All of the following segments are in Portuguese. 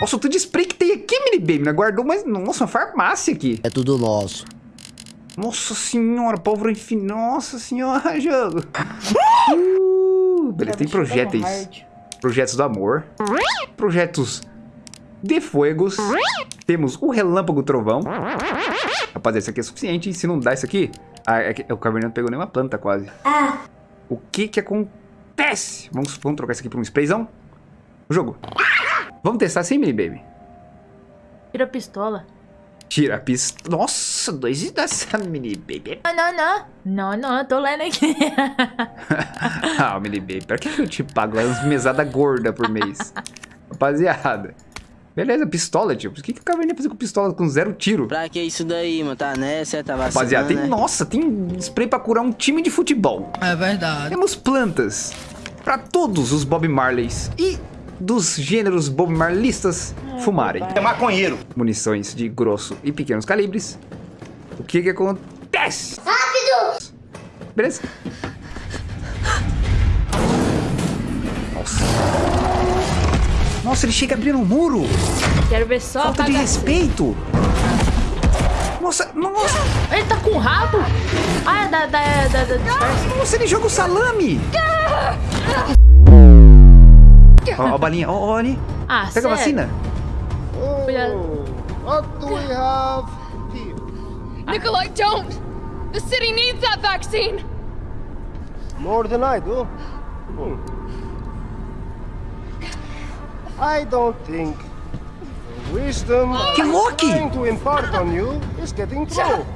Nossa, o tanto de spray que tem aqui, mini baby. Né? Guardou, mas... Nossa, uma farmácia aqui. É tudo nosso. Nossa senhora, pólvora infinita. Nossa senhora, jogo. Uh, beleza, tem projetos. Projetos do amor. Projetos de fuegos. Temos o relâmpago trovão. Rapaziada, isso aqui é suficiente. Se não dá isso aqui... Ah, é que, o Caverninho não pegou nenhuma planta quase. Ah. O que que acontece? Vamos, vamos trocar isso aqui por um sprayzão? O jogo. Vamos testar assim, mini baby? Tira a pistola. Tira a pistola. Nossa, dois dessa mini baby. Não, não, não. Não, não, eu tô lendo aqui. ah, mini baby, pra que eu te pago umas mesadas gordas por mês? Rapaziada. Beleza, pistola, tio. O que, que o Caverninha fazer com pistola com zero tiro? Pra que isso daí, mano? Tá nessa, tá vacilando, Rapaziada, tem, né? nossa, tem spray pra curar um time de futebol. É verdade. Temos plantas pra todos os Bob Marleys e dos gêneros Bob Marlistas fumarem. É maconheiro. Munições de grosso e pequenos calibres. O que que acontece? Rápido! Beleza? Nossa. Nossa, ele chega abrindo um muro. Quero ver só Falta de respeito. Nossa, nossa. Ele tá com rabo? Ah, é da... da, da, da disfarce. Nossa, ele joga o salame. Ó, ó a balinha, ó, ó ali. Ah, Pega a sério? vacina. Cuidado. What do we have here? Nikolai, don't! The city needs that vaccine! More than I do. Hmm. I don't think the wisdom Que I'm Loki! trying to impart on you is getting through.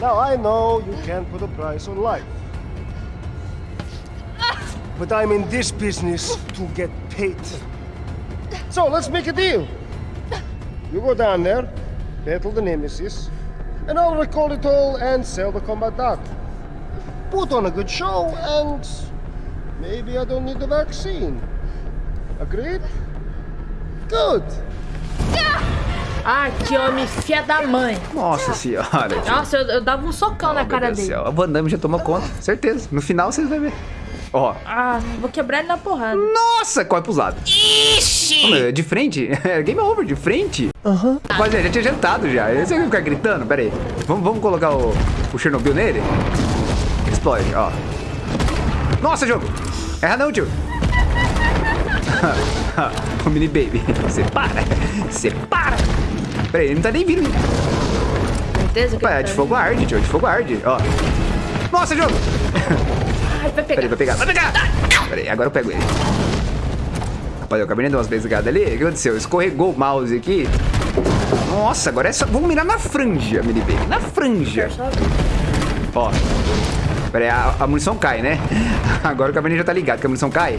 Now I know you can't put a price on life. But I'm in this business to get paid. So let's make a deal. You go down there, battle the Nemesis, and I'll recall it all and sell the combat dog. Put on a good show, and maybe I don't need the vaccine. Agreed? Good. Ah, que homem fia da mãe. Nossa senhora. Nossa, eu, eu dava um socão na Meu cara dele. céu. A Van Damme já tomou conta, certeza. No final vocês vão ver. Ó. Ah, vou quebrar ele na porrada. Nossa, corre pros lados. Ixi! De frente? É Game over, de frente? Aham. Rapaziada, já tinha jantado já. Você vai ficar gritando? Pera aí. Vamos, vamos colocar o, o Chernobyl nele? Explode, ó. Nossa, jogo! Erra não, tio. o mini baby. Você para. Você para. Pera aí, ele não tá nem vindo. Certeza que Opa, é tá de fogo arde, tio. De fogo arde, ó. Nossa, jogo! Ai, vai Peraí, pegar. vai pegar, vai pegar! Peraí, agora eu pego ele. Rapaz, eu acabei de dar umas beliscadas ali. O que aconteceu? Escorregou o mouse aqui. Nossa, agora é só... Vamos mirar na franja, mini baby. Na franja. Ó. Peraí, a, a munição cai, né? Agora o Cabernet já tá ligado que a munição cai.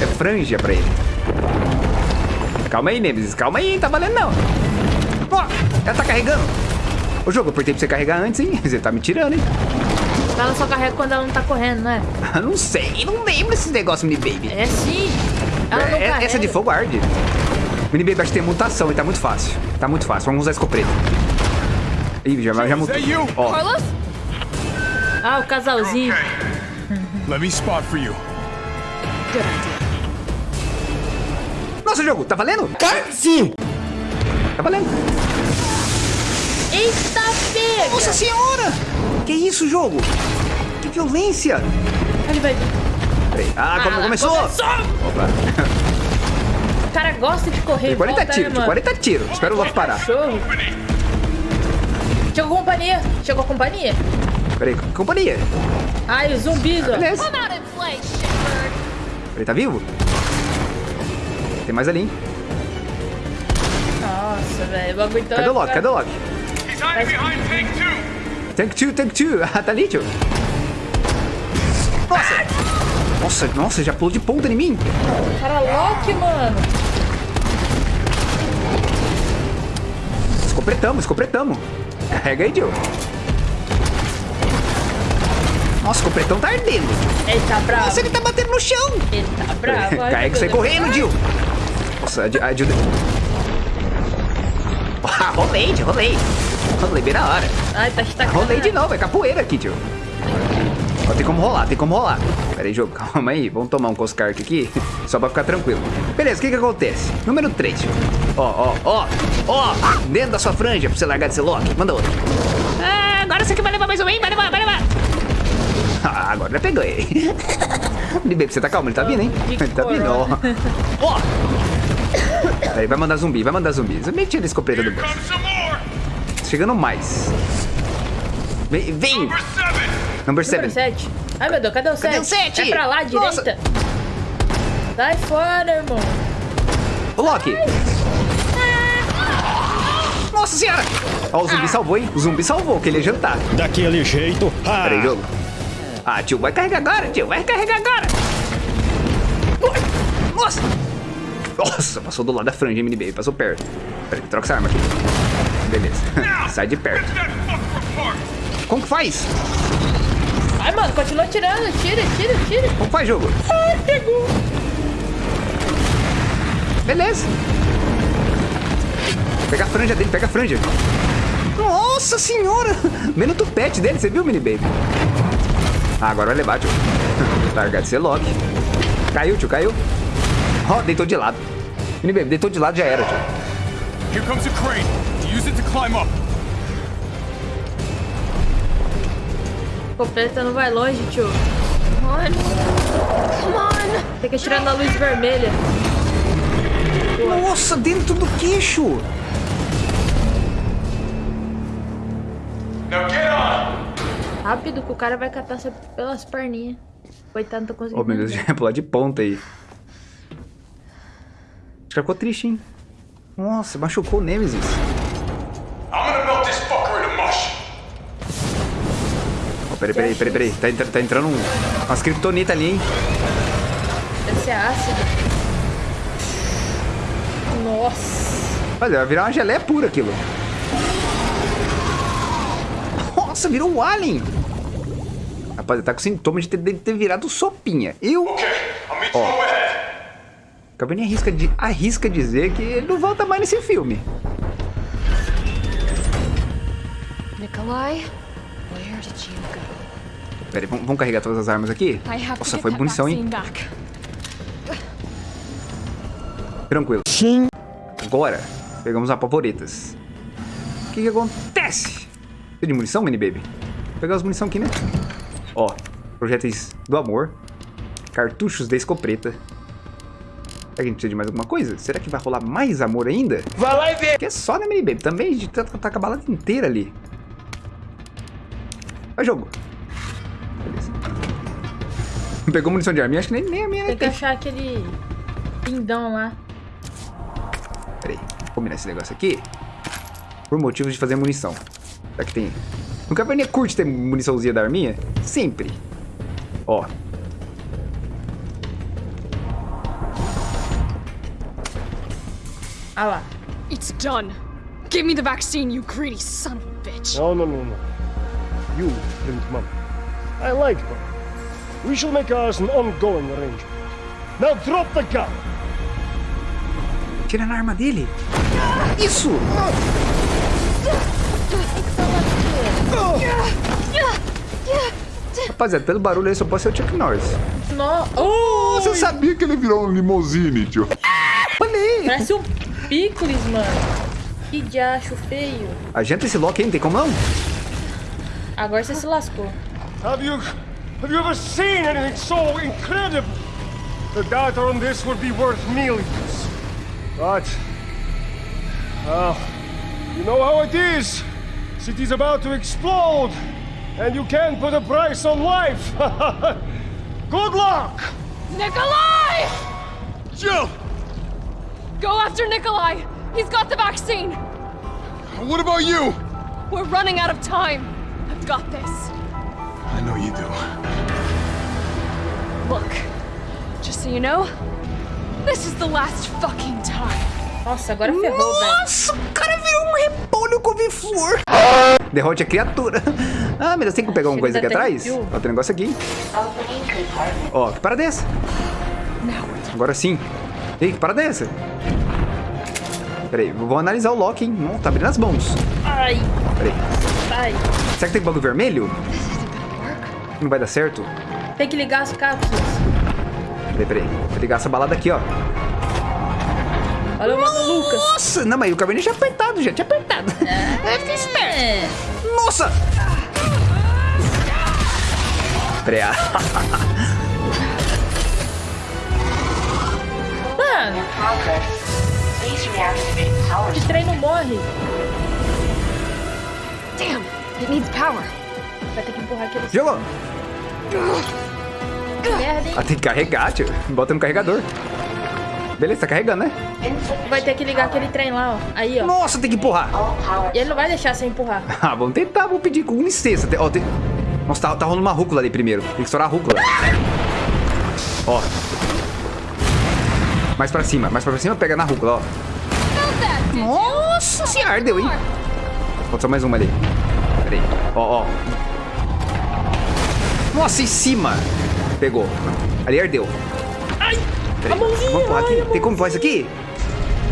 É franja pra ele. Calma aí, Nemesis. Calma aí, tá valendo não. Ó, ela tá carregando. Ô, jogo, eu apertei pra você carregar antes, hein? Você tá me tirando, hein? Ela só carrega quando ela não tá correndo, né? Não sei, não lembro desses negócios, mini baby. É sim. Ela não É, carrega. essa de fogo arde. Mini Baby acho que tem mutação e tá muito fácil. Tá muito fácil. Vamos usar escopeta. Ih, já, já mutou. Ó, Carlos? Ah, o casalzinho. Let me spot for you. nossa, jogo, tá valendo? Sim. Tá valendo. Eita, pega! Nossa senhora! Que isso, jogo? Que violência! Ele vai... Peraí. Ah, como Ah, começou? começou! Opa. O cara gosta de correr Tem em 40 volta, tiros, né, tem mano? 40 tiros. Espera o Loki parar. Cachorro. Chegou a companhia. Chegou a companhia. Peraí, companhia. Ai, os zumbis, ó. Beleza. Peraí, tá vivo? Tem mais ali, hein? Nossa, velho. O bagulho tá... Cadê o Loki? Cadê o Loki? Tank 2, Tank 2. Ah, tá ali, tio. Nossa! Nossa, nossa, já pulou de ponta em mim. Cara, Loki, mano. Escopretamos, escopretamos. Carrega aí, Jill. Nossa, o escopretão tá ardendo. Ele tá bravo. Nossa, ele tá batendo no chão. Ele tá bravo. Carrega Deus. correndo, Jill. Nossa, a Jill- Ah, rolei, Jill, rolei. Rolei bem na hora. Ai, tá estacando. Rolei de novo, é capoeira aqui, tio. Ó, tem como rolar, tem como rolar. Pera aí, jogo, calma aí. Vamos tomar um Coscark aqui, só pra ficar tranquilo. Beleza, o que que acontece? Número 3. Ó, ó, ó, ó. Dentro da sua franja pra você largar desse lock. Manda outro. Ah, agora você que vai levar mais um, hein? Vai levar, vai levar. Ah, agora já peguei. Baby, você tá calmo? Ele tá vindo, hein? Ele tá vindo, ó. Ó. Peraí, vai mandar zumbi, vai mandar zumbi. Zumbi tira a escopeta do bolso. Chegando mais. Vem, vem. Number seven! Number Número 7. 7. Ai, meu Deus, cadê o 7? Cadê o sete? É pra lá, Nossa. direita. Sai fora, irmão. Ô, Loki. Nossa senhora. Ó, o zumbi salvou, hein? O zumbi salvou, que ele ia jantar. Daquele jeito. Ah, Peraí, jogo. Ah, tio, vai carregar agora, tio. Vai carregar agora. Nossa. Nossa, passou do lado da franja, baby. Passou perto. Peraí, troca essa arma aqui. Beleza. Sai de perto. Como que faz? Ai, mano, continua tirando. Tira, tira, tira. Como faz, jogo? Ai, pegou. Beleza. Pega a franja dele, pega a franja. Nossa senhora! Vendo o tupete dele, você viu, mini baby? Ah, agora vai levar, tio. Largar de ser Loki. Caiu, tio, caiu. Ó, deitou de lado. Mini baby, deitou de lado já era, tio. Here comes a crane. Use it to climb up. Copeta não vai longe, tio. Come on. Come on. Tem que atirar na luz vermelha. Nossa, dentro do queixo. Now get on! Rápido que o cara vai catar você pelas perninhas. Coitado, não tá conseguindo. Oh, meu Deus, já ia pular de ponta aí. Acho que ficou triste, hein? Nossa, machucou o Nemesis. Peraí, peraí, peraí, peraí. Tá, entra- tá entrando um, umas kryptonita ali, hein? Deve ser ácido. Nossa. Olha, vai virar uma geleia pura aquilo. Nossa, virou um alien. Rapaz, ele tá com sintoma de ter, de ter virado sopinha. Eu, Okay, you overhead. Acabei nem arrisca, de, arrisca dizer que ele não volta mais nesse filme. Nikolai, Pera aí, vamos, vamos carregar todas as armas aqui? Nossa, foi that munição, hein? Tranquilo. sim. Agora, pegamos as favoritas. O que que acontece? Tem de munição, mini baby? Vou pegar as munição aqui, né? Ó, projéteis do amor. Cartuchos da escopeta. Será que a gente precisa de mais alguma coisa? Será que vai rolar mais amor ainda? Vai lá e vê. Que é só, né, mini baby? Também a gente tá, tá com a balada inteira ali. Vai, jogo. Beleza. Pegou munição de arminha? Acho que nem, nem a minha Tem que achar aquele pindão lá. Peraí, vou combinar esse negócio aqui. Por motivos de fazer munição. Será que tem... No Caverninha curte ter muniçãozinha da arminha? Sempre. Ó. Ah lá. It's done. Give me the vaccine, you greedy son of a bitch. No, no, no, no. You didn't, Mum. I like her. We shall make ours an ongoing arrangement. Now drop the gun! Tira na arma dele. Isso! Rapaziada, pelo barulho aí só pode ser o Chuck Norris. No... Oh, Você sabia que ele virou um limousine, tio? Olha aí! parece um picles, mano. Que diacho feio. Agenta esse lock aí, não tem como não? Agora você se lascou. Have you have you ever seen anything so incredible? The data on this would be worth millions. But well, you know how it is. City's about to explode, and you can't put a price on life. Good luck! Nikolai! Jill! Go after Nikolai! He's got the vaccine! What about you? We're running out of time. I've got this. I know you do. Look, just so you know, this is the last fucking time. Nossa, agora ferrou, velho. Nossa, o cara virou um repolho couve-flor. Derrote a criatura. Ah, meu Deus, tem que pegar uma Ele coisa aqui atrás? Ó, tem um negócio aqui. Ó, que parada é essa? Agora sim. Ei, que parada é essa? Peraí, vou analisar o Loki, hein? Não, tá abrindo as mãos. Ai, Peraí. Ai. Será que tem bagulho vermelho? Não vai dar certo? Tem que ligar as cápsulas. Peraí, peraí. Vou ligar essa balada aqui, ó. Olha o mano Lucas. Nossa! Não, mas o Caverninha tinha apertado, já tinha apertado. É, fica esperto. Nossa! Peraí. ah. Mano, esse trem não morre. Damn, it needs power. Vai ter que empurrar aquele Jogou! merda, hein? Ah, tem que carregar, tio. Bota no carregador. Beleza, tá carregando, né? Vai ter que ligar aquele trem lá, ó. Aí, ó. Nossa, tem que empurrar. E ele não vai deixar sem empurrar. Ah, vamos tentar, vou pedir com licença. Ó, tem... Nossa, tá, tá rolando uma rúcula ali primeiro. Tem que estourar a rúcula. Ó. Mais pra cima, mais pra cima, pega na rúcula, ó. Nossa senhora, ardeu, hein? Falta só mais uma ali. Pera aí. Ó, ó. Nossa, em cima. Pegou. Ali ardeu. Ai! Peraí. Vamos empurrar aqui. Tem como empurrar isso aqui?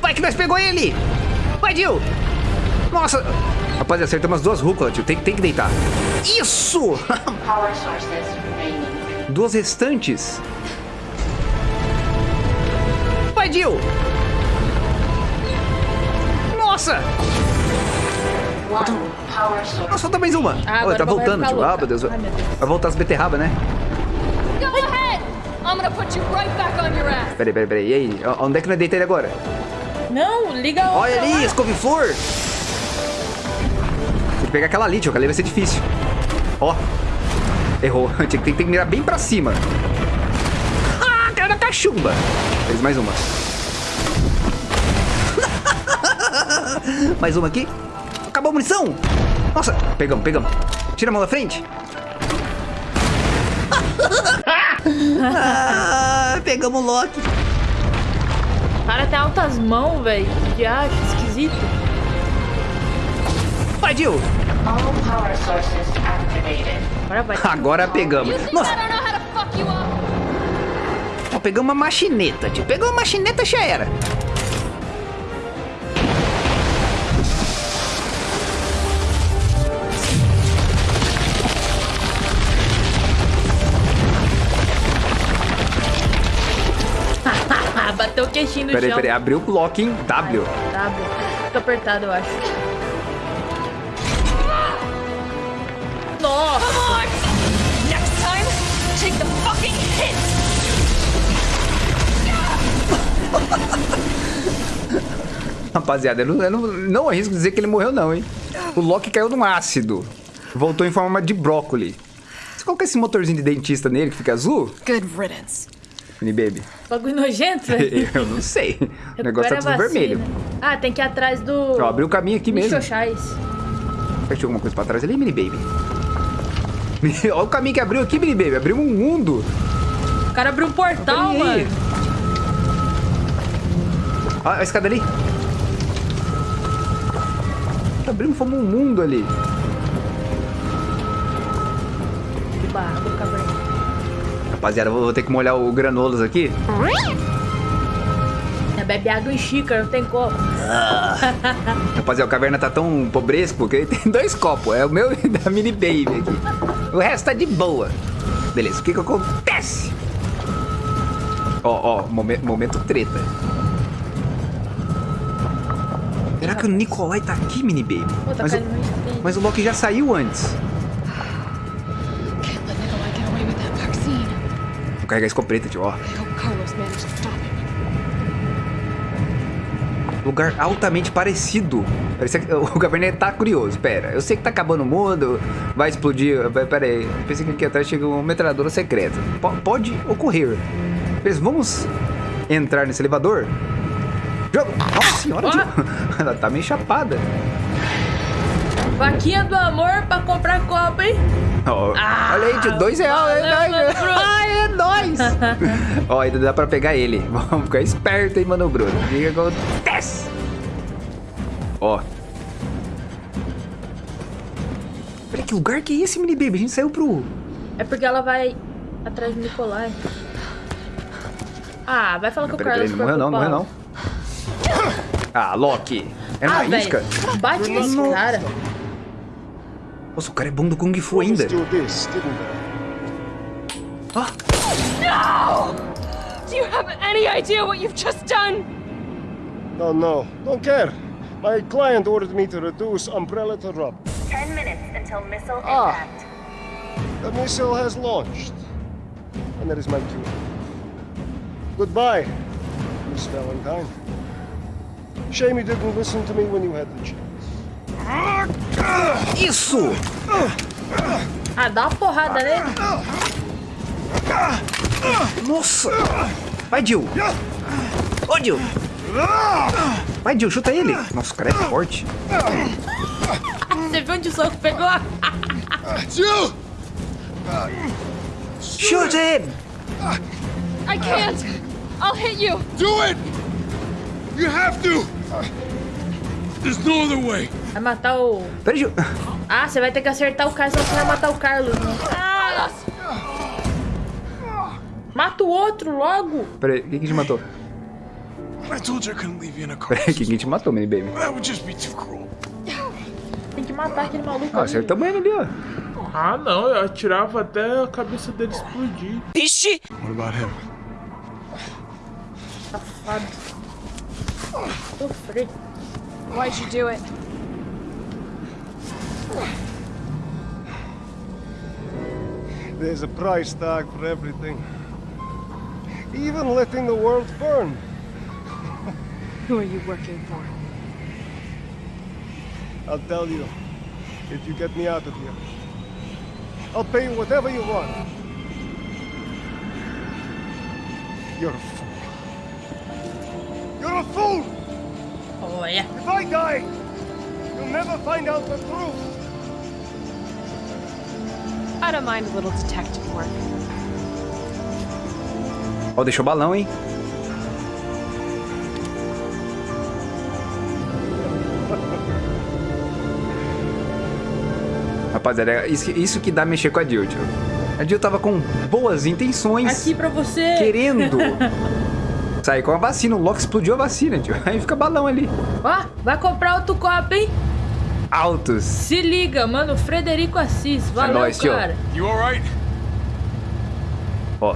Vai que nós pegou ele! Vai, Jill! Nossa! Rapaz, acertamos as duas rúculas, tio. Tem, tem que deitar. Isso! duas restantes. Vai, Jill! Nossa! Source. Nossa, falta mais uma. Ah, Olha, tá voltando, tio. Ah, meu Deus. Ai, meu Deus. Vai voltar as beterrabas, né? Right. Peraí, peraí, peraí. E aí? Onde é que nós deita ele agora? Não, liga outra Olha ali, lá. escove-flor! Tem que pegar aquela ali, tio, que ali vai ser difícil. Ó. Errou. Tinha que, tem que mirar bem pra cima. Ah, cara da cachumba. Fez mais uma. mais uma aqui. Acabou a munição. Nossa, pegamos, pegamos. Tira a mão da frente. ah, pegamos o Loki. O cara tem altas mãos, velho. Que acho esquisito. Vai, Jill. Agora vai. Agora pegamos. Nossa, ó, pegamos uma machineta, tio. Pegou uma machineta, já era. Bateu o queixinho no Peraí, peraí. Abriu o lock em W. Tá bom. Fica apertado, eu acho. Nossa! Next time, take the fucking hit! Rapaziada, eu não, eu não, não arrisco dizer que ele morreu, não, hein? O Loki caiu num ácido. Voltou em forma de brócoli. Você coloca esse motorzinho de dentista nele que fica azul? Good riddance. Mini Baby. Bagulho nojento, velho. Eu não sei. O negócio tá tudo vermelho. vacina. Ah, tem que ir atrás do... Ó, abriu o caminho aqui mesmo. Xoxais. Fechou alguma coisa pra trás ali, Mini Baby? Olha o caminho que abriu aqui, Mini Baby. Abriu um mundo. O cara abriu um portal, mano. Olha a escada ali. Abriu como um mundo ali. Que barra do caverna. Rapaziada, vou vou ter que molhar o granolas aqui. Bebe água em xícara, não tem copo. Rapaziada, o caverna tá tão pobresco que ele tem dois copos. É o meu e da Mini Baby aqui. O resto tá de boa. Beleza, o que que acontece? Ó, ó, momen- momento treta. Será que o Nikolai tá aqui, Mini Baby? Pô, tá Mas o, mas o Loki já saiu antes. Vou carregar a escopeta, tio, ó. Lugar altamente parecido. Parecia que o Gabriel tá curioso. Pera, eu sei que tá acabando o mundo, vai explodir. Vai- Pera aí, pensei que aqui atrás chega uma metralhadora secreta. Po- pode ocorrer. Beleza, vamos entrar nesse elevador? Jogo! Nossa senhora, tio. Ela tá meio chapada. Vaquinha do amor pra comprar copo, hein? Ó, Ah, olha aí, tio, dois reais. É nóis. Ai, é nóis. Ó, ainda dá pra pegar ele. Vamos ficar esperto, hein, mano, Bruno. O que acontece? Ó. Peraí, que lugar que é esse, mini baby? A gente saiu pro... É porque ela vai atrás do Nicolai. Ah, vai falar que o Carlos peraí, não morreu não, não morreu não. Ah, Loki. É Ah, isca. velho. Bate nesse cara. Nossa, o cara é bom do Kung Fu ainda. Let's do this, didn't we? Do you have any idea what you've just done? No, no, don't care. My client ordered me to reduce Umbrella to rub. Ten minutes until missile Ah. impact. The missile has launched. And that is my cue. Goodbye, Miss Valentine. Shame you didn't listen to me when you had the chance. Isso! Ah, dá uma porrada nele. Nossa! Vai, Jill! Ô, Jill! Vai, Jill, chuta ele! Nossa, o cara é forte. Você viu onde o soco pegou? Jill! Shoot him! I can't. I'll hit you. Do it! You have to! There's no other way. Vai matar o... Peraí, Jill. Ah, você vai ter que acertar o cara, senão você vai matar o Carlos. Né? Ah, mata o outro logo. Peraí, quem que te matou? Peraí, quem que te matou, mini baby? Tem que matar aquele maluco Ah, ali. acertamos ele ali, ó. Ah, não, eu atirava até a cabeça dele explodir. What about him? Safado. Sofrer. Why'd you do it? There's a price tag for everything. Even letting the world burn. Who are you working for? I'll tell you, if you get me out of here. I'll pay you whatever you want. You're a fool. You're a fool! Oh, yeah. If I die, you'll never find out the truth. I don't mind a little detective work. Ó, deixou balão, hein? Rapaziada, isso, que- isso que dá mexer com a Jill, tio. A Jill tava com boas intenções, Aqui pra você. querendo sair com a vacina. O Loki explodiu a vacina, tio. Aí fica balão ali. Ó, vai comprar outro copo, hein? Altos. Se liga, mano. Frederico Assis. Valeu, nóis, tio. cara. You alright? Ó,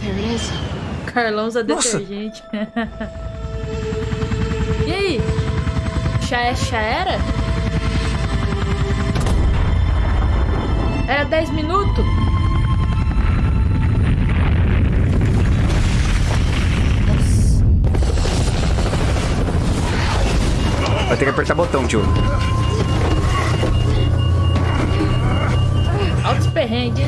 There it is. Carlão usa Nossa. detergente. e aí? Já, é, já era? Era 10 minutos? Vai ter que apertar botão, tio. Altos perrengues?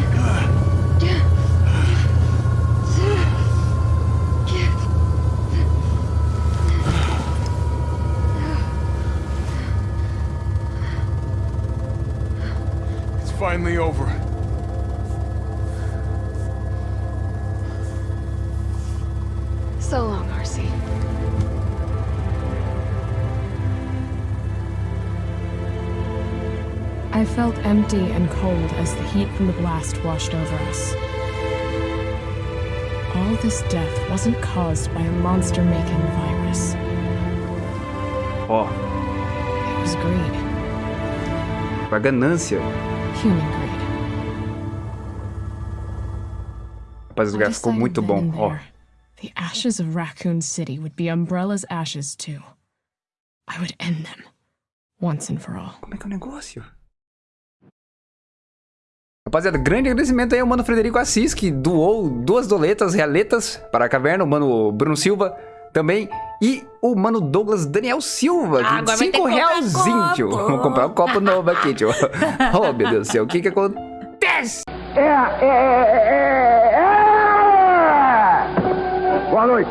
It's finally over. I felt empty and cold as the heat from the blast washed over us. All this death wasn't caused by a monster making virus, Ó, it was greed. a ganância. Human greed. Rapaz, o lugar ficou muito bom. Ó, there, The ashes of Raccoon City would be Umbrella's ashes too. I would end them, once and for all. como é que é o negócio? Rapaziada, grande agradecimento aí ao mano Frederico Assis, que doou duas doletas realetas para a caverna, o mano Bruno Silva também, e o mano Douglas Daniel Silva, Ah, de agora vai ter que 5 comprar realzinho, tio. Vou comprar um copo novo aqui, tio. oh, meu Deus do céu, o que que acontece? Boa noite.